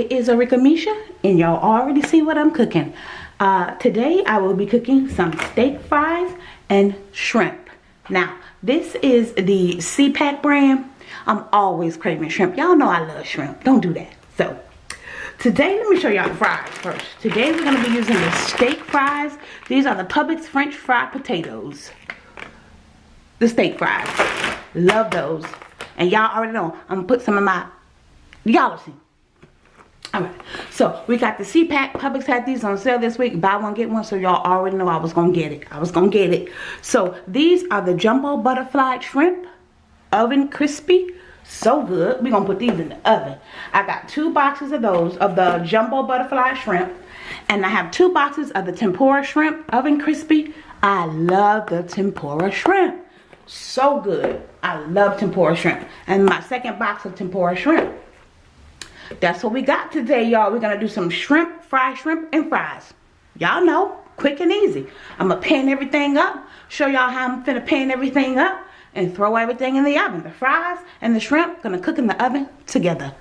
It is Arika Misha and y'all already see what I'm cooking. Uh, today I will be cooking some steak fries and shrimp. Now, this is the SeaPak brand. I'm always craving shrimp. Y'all know I love shrimp. Don't do that. So, today let me show y'all the fries first. Today we're going to be using the steak fries. These are the Publix French fried potatoes. The steak fries. Love those. And y'all already know I'm going to put some of my... Y'all see. Alright, so we got the SeaPak. Publix had these on sale this week. Buy one, get one. So y'all already know I was going to get it. I was going to get it. So these are the Jumbo Butterfly Shrimp. Oven Crispy. So good. We're to put these in the oven. I got two boxes of those, of the Jumbo Butterfly Shrimp. And I have two boxes of the Tempura Shrimp Oven Crispy. I love the Tempura Shrimp. So good. I love Tempura Shrimp. And my second box of Tempura Shrimp that's what we got today, y'all. We're to do some shrimp, fried shrimp, and fries. Y'all know, quick and easy. I'm to pan everything up, show y'all how I'm finna pan everything up, and throw everything in the oven. The fries and the shrimp to cook in the oven together.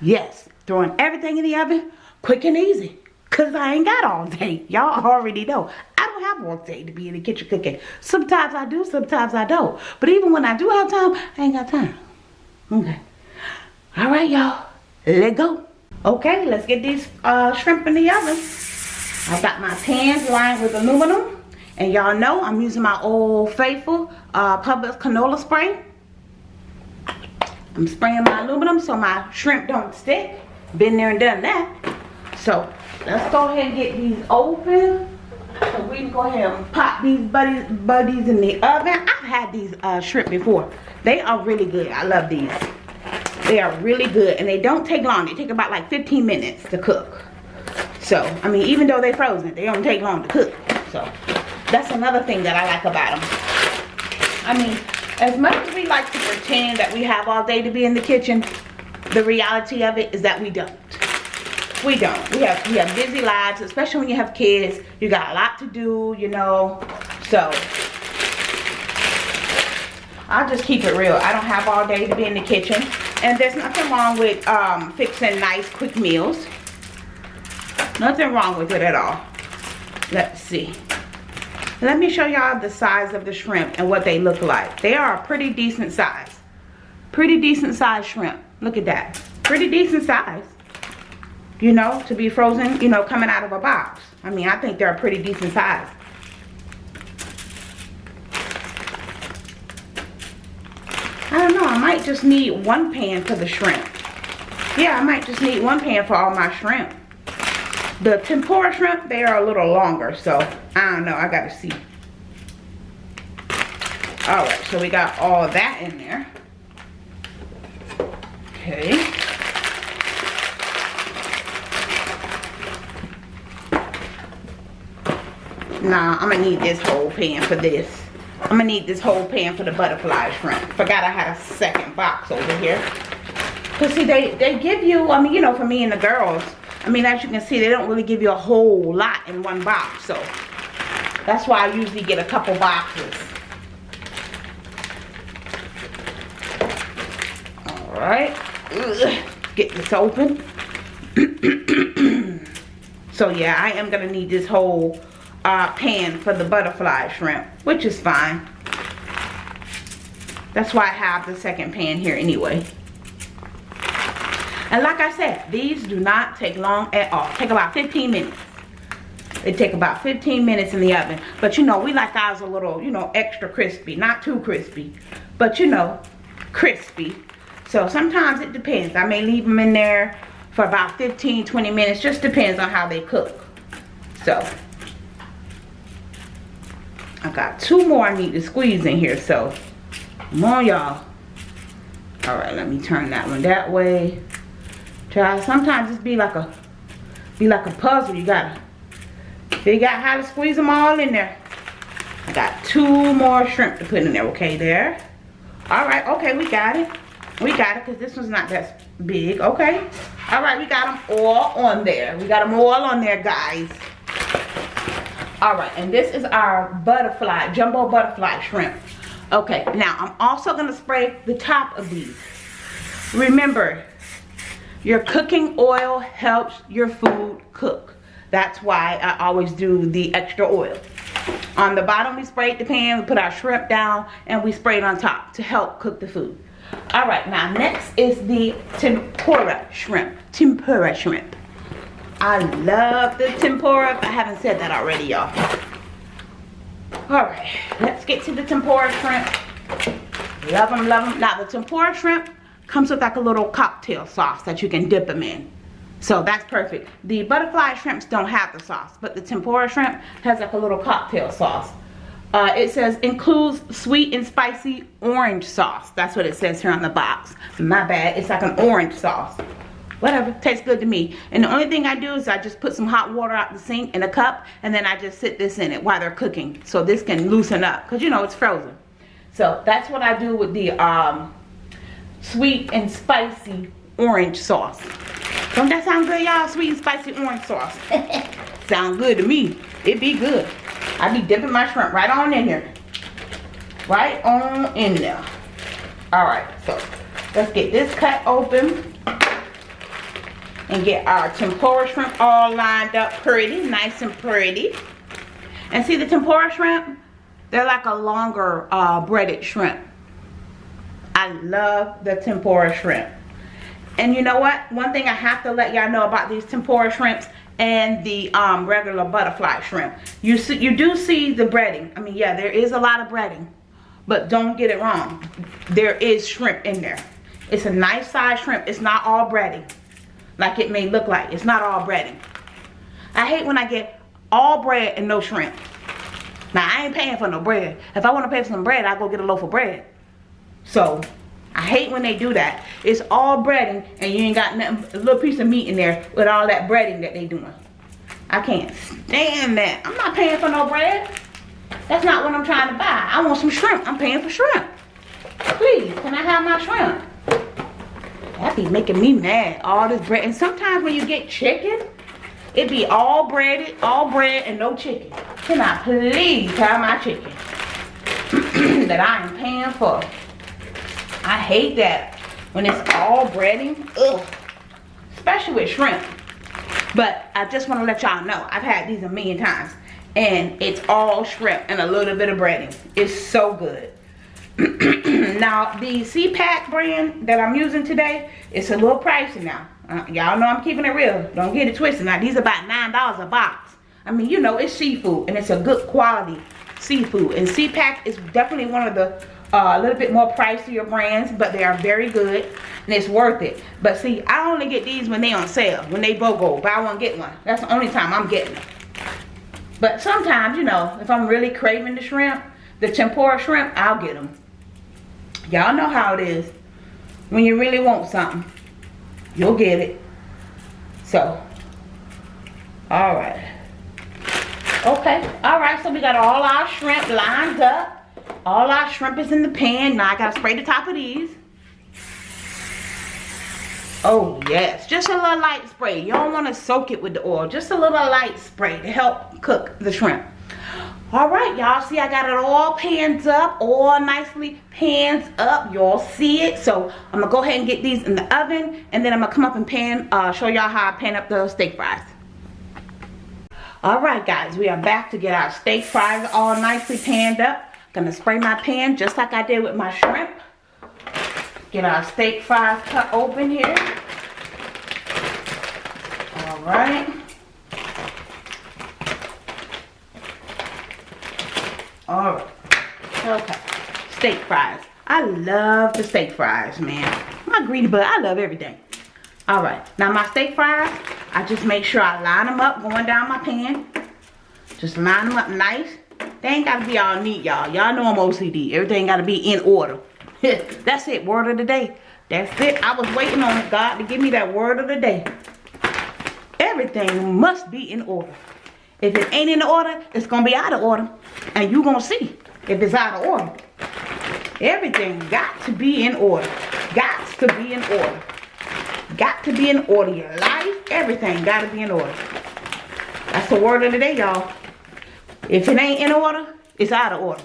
Yes, throwing everything in the oven, quick and easy. Because I ain't got all day. Y'all already know. I don't have all day to be in the kitchen cooking. Sometimes I do, sometimes I don't. But even when I do have time, I ain't got time. Okay. All right, y'all let go. Okay let's get these uh, shrimp in the oven. I got my pans lined with aluminum. And y'all know i'm using my old faithful uh, Publix canola spray. I'm spraying my aluminum so my shrimp don't stick. Been there and done that. So let's go ahead and get these open. So we can go ahead and pop these buddies buddies in the oven. I've had these uh, shrimp before. They are really good. I love these they are really good and they don't take long. They take about like 15 minutes to cook. So, I mean, even though they're frozen, they don't take long to cook. So, that's another thing that I like about them. I mean, as much as we like to pretend that we have all day to be in the kitchen, the reality of it is that we don't. We don't. We have we have busy lives, especially when you have kids. You got a lot to do, you know. So I'll just keep it real. I don't have all day to be in the kitchen. And there's nothing wrong with um, fixing nice quick meals. Nothing wrong with it at all. Let's see. Let me show y'all the size of the shrimp and what they look like. They are a pretty decent size. Pretty decent size shrimp. Look at that. Pretty decent size. You know, to be frozen, you know, coming out of a box. I mean, I think they're a pretty decent size. I don't know. I might just need one pan for the shrimp. Yeah, I might just need one pan for all my shrimp. The tempura shrimp, they are a little longer. So, I don't know. I got to see. Alright, so we got all that in there. Okay. Nah, I'm going to need this whole pan for this. I'm gonna need this whole pan for the butterfly shrimp. Forgot I had a second box over here. Cause see, they, they give you, I mean, you know, for me and the girls, I mean, as you can see, they don't really give you a whole lot in one box. So, that's why I usually get a couple boxes. Alright. Get this open. so, yeah, I am gonna need this whole uh, pan for the butterfly shrimp, which is fine. That's why I have the second pan here anyway. And like I said, these do not take long at all. Take about 15 minutes. They take about 15 minutes in the oven. But you know, we like ours a little, you know, extra crispy. Not too crispy. But you know, crispy. So sometimes it depends. I may leave them in there for about 15, 20 minutes. Just depends on how they cook. So, I got two more I need to squeeze in here, so come on y'all. Alright, let me turn that one that way. Try sometimes it's be like a be like a puzzle. You gotta figure out how to squeeze them all in there. I got two more shrimp to put in there, okay, there. Alright, okay, we got it. We got it because this one's not that big, okay. Alright, we got them all on there. We got them all on there, guys all right and this is our butterfly jumbo butterfly shrimp okay now i'm also going to spray the top of these remember Your cooking oil helps your food cook. That's why I always do the extra oil. On the bottom, we sprayed the pan, we put our shrimp down, and we sprayed on top to help cook the food. All right, now next is the tempura shrimp. Tempura shrimp. I love the tempura. I haven't said that already, y'all. All right, let's get to the tempura shrimp. Love them, love them. Now, the tempura shrimp comes with like a little cocktail sauce that you can dip them in. So that's perfect. The butterfly shrimps don't have the sauce, but the tempura shrimp has like a little cocktail sauce. Uh, it says includes sweet and spicy orange sauce. That's what it says here on the box. My bad. It's like an orange sauce. Whatever. Tastes good to me. And the only thing I do is I just put some hot water out the sink in a cup and then I just sit this in it while they're cooking. So this can loosen up. Because you know it's frozen. So that's what I do with the um, sweet and spicy orange sauce. Don't that sound good, y'all? Sweet and spicy orange sauce. sound good to me. It be good. I be dipping my shrimp right on in here. Right on in there. Alright, so let's get this cut open. And get our tempura shrimp all lined up pretty. Nice and pretty. And see the tempura shrimp? They're like a longer uh, breaded shrimp. I love the tempura shrimp. And you know what? One thing I have to let y'all know about these tempura shrimps and the um, regular butterfly shrimp. You see, you do see the breading. I mean, yeah, there is a lot of breading. But don't get it wrong. There is shrimp in there. It's a nice size shrimp. It's not all breading. Like it may look like. It's not all breading. I hate when I get all bread and no shrimp. Now, I ain't paying for no bread. If I want to pay for some bread, I go get a loaf of bread. So, I hate when they do that. It's all breading and you ain't got nothing, a little piece of meat in there with all that breading that they doing. I can't stand that. I'm not paying for no bread. That's not what I'm trying to buy. I want some shrimp. I'm paying for shrimp. Please, can I have my shrimp? That be making me mad. All this bread. And sometimes when you get chicken, it be all breaded, all bread and no chicken. Can I please have my chicken that I am paying for? I hate that when it's all breading. Ugh. Especially with shrimp. But I just want to let y'all know. I've had these a million times. And it's all shrimp and a little bit of breading. It's so good. now, the SeaPak brand that I'm using today, it's a little pricey now. Uh, y'all know I'm keeping it real. Don't get it twisted. Now, these are about $9 a box. I mean, you know, it's seafood. And it's a good quality seafood. And SeaPak is definitely one of the uh, a little bit more pricier brands, but they are very good and it's worth it. But see, I only get these when they on sale, when they BOGO, buy one, get one. That's the only time I'm getting them. But sometimes, you know, if I'm really craving the shrimp, the tempura shrimp, I'll get them. Y'all know how it is. When you really want something, you'll get it. So, alright. Okay, alright, so we got all our shrimp lined up. All our shrimp is in the pan. Now I gotta spray the top of these. Oh yes, just a little light spray. You don't want to soak it with the oil. Just a little light spray to help cook the shrimp. All right, y'all see I got it all pans up, all nicely pans up. Y'all see it. So I'm gonna go ahead and get these in the oven and then I'm gonna come up and pan, uh, show y'all how I pan up the steak fries. All right, guys, we are back to get our steak fries all nicely panned up. Gonna spray my pan just like I did with my shrimp. Get our steak fries cut open here. All right. All right. Okay. Steak fries. I love the steak fries, man. My greedy butt, I love everything. All right. Now my steak fries, I just make sure I line them up going down my pan. Just line them up nice. They ain't gotta be all neat, y'all. Y'all know I'm OCD. Everything gotta be in order. That's it, word of the day. That's it. I was waiting on God to give me that word of the day. Everything must be in order. If it ain't in order, it's gonna be out of order. And you gonna see if it's out of order. Everything got to be in order. Got to be in order. Got to be in order. Your life, everything got to be in order. That's the word of the day, y'all. If it ain't in order, it's out of order.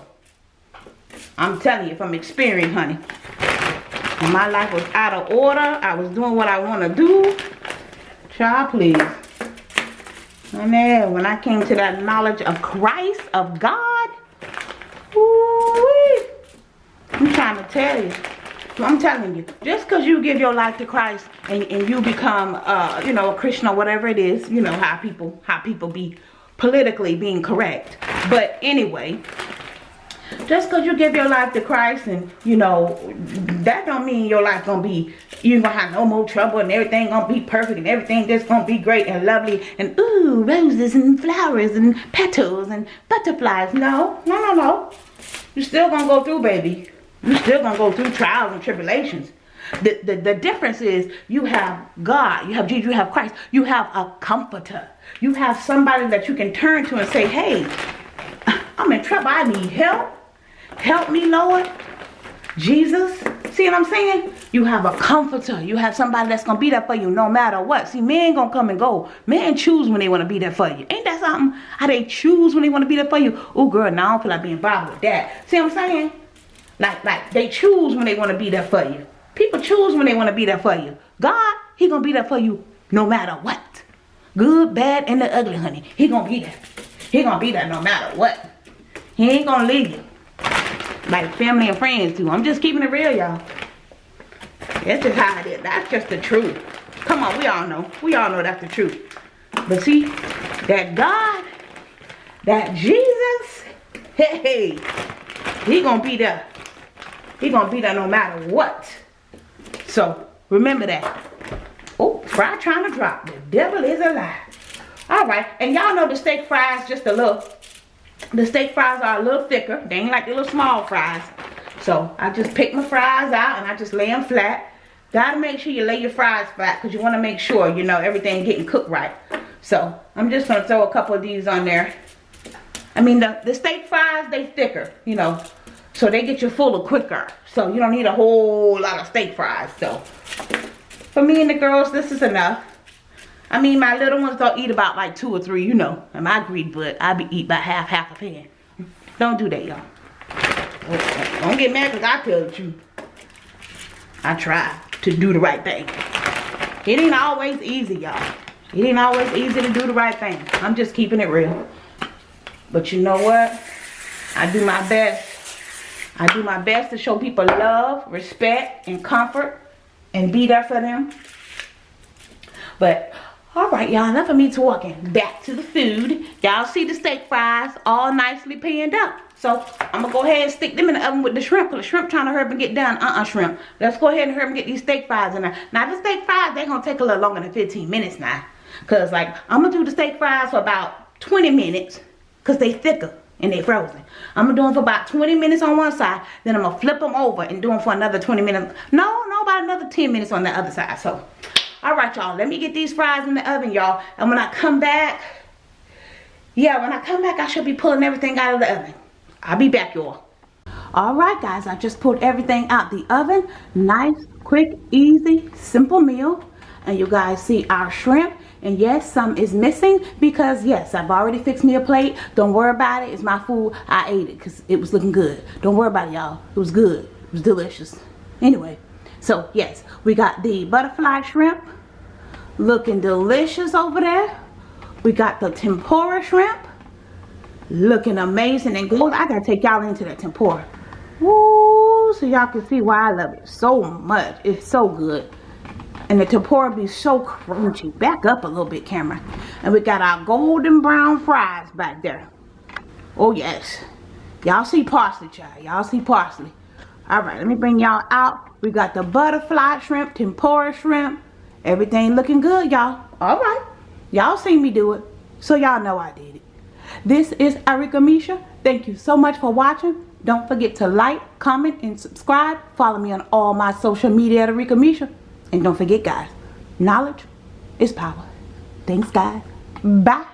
I'm telling you from experience, honey. When my life was out of order, I was doing what I want to do. Child, please. Then when I came to that knowledge of Christ, of God, I'm trying to tell you. I'm telling you, just because you give your life to Christ and, and you become, uh, you know, a Christian or whatever it is, you know, how people, how people be politically being correct. But anyway, just because you give your life to Christ and, you know, that don't mean your life to be, you to have no more trouble and everything to be perfect and everything just to be great and lovely and, ooh, roses and flowers and petals and butterflies. No, no, no, no. You're still to go through, baby. You're still to go through trials and tribulations. The, the, the difference is you have God, you have Jesus, you have Christ, you have a comforter. You have somebody that you can turn to and say, hey, I'm in trouble, I need help. Help me, Lord. Jesus. See what I'm saying? You have a comforter. You have somebody that's going to be there for you no matter what. See, men going to come and go. Men choose when they want to be there for you. Ain't that something? How they choose when they want to be there for you? Oh, girl, now I don't feel like being bothered with that. See what I'm saying? Like, like they choose when they want to be there for you. People choose when they want to be there for you. God, he going to be there for you no matter what. Good, bad, and the ugly, honey. He going to be there. He going to be there no matter what. He ain't going to leave you like family and friends too. I'm just keeping it real, y'all. That's just how it is. That's just the truth. Come on, we all know. We all know that's the truth. But see, that God, that Jesus, hey, he gonna be there. He gonna be there no matter what. So remember that. Oh, fry trying to drop. The devil is a lie. All right, and y'all know the steak fries just a little the steak fries are a little thicker. They ain't like the little small fries. So I just pick my fries out and I just lay them flat. Gotta make sure you lay your fries flat because you want to make sure, you know, everything getting cooked right. So I'm just going to throw a couple of these on there. I mean, the, the steak fries, they thicker, you know. So they get you fuller quicker. So you don't need a whole lot of steak fries. So for me and the girls, this is enough. I mean, my little ones don't eat about like two or three, you know. Am my greedy, but I be eat about half, half a pan. Don't do that, y'all. Don't get mad because I tell truth. I try to do the right thing. It ain't always easy, y'all. It ain't always easy to do the right thing. I'm just keeping it real. But you know what? I do my best. I do my best to show people love, respect, and comfort. And be there for them. But all right, y'all, enough of me talking. Back to the food. Y'all see the steak fries all nicely panned up. So I'm gonna go ahead and stick them in the oven with the shrimp. Cause the shrimp trying to hurry up and get done. Uh-uh, shrimp. Let's go ahead and hurry up and get these steak fries in there. Now the steak fries, they gonna take a little longer than 15 minutes now. Cause like, I'm gonna do the steak fries for about 20 minutes. Cause they thicker and they frozen. I'm gonna do them for about 20 minutes on one side. Then I'm gonna flip them over and do them for another 20 minutes. No, no, about another 10 minutes on the other side. So all right y'all let me get these fries in the oven y'all. And when i come back yeah when i come back i should be pulling everything out of the oven. I'll be back y'all. All right guys i just pulled everything out the oven. Nice quick easy simple meal. And you guys see our shrimp. And yes some is missing because yes i've already fixed me a plate. Don't worry about it. It's my food. I ate it because it was looking good. Don't worry about it y'all. It was good. It was delicious. Anyway so yes, we got the butterfly shrimp looking delicious over there. We got the tempura shrimp looking amazing and good. I gotta take y'all into that tempura. Woo, so y'all can see why I love it so much. It's so good. And the tempura be so crunchy. Back up a little bit, camera. And we got our golden brown fries back there. Oh, yes. Y'all see parsley, child. Y'all see parsley. All right, let me bring y'all out. We got the butterfly shrimp, tempura shrimp. Everything looking good, y'all. All right. Y'all seen me do it. So y'all know I did it. This is Arika Misha. Thank you so much for watching. Don't forget to like, comment, and subscribe. Follow me on all my social media at Arika Misha. And don't forget, guys, knowledge is power. Thanks, guys. Bye.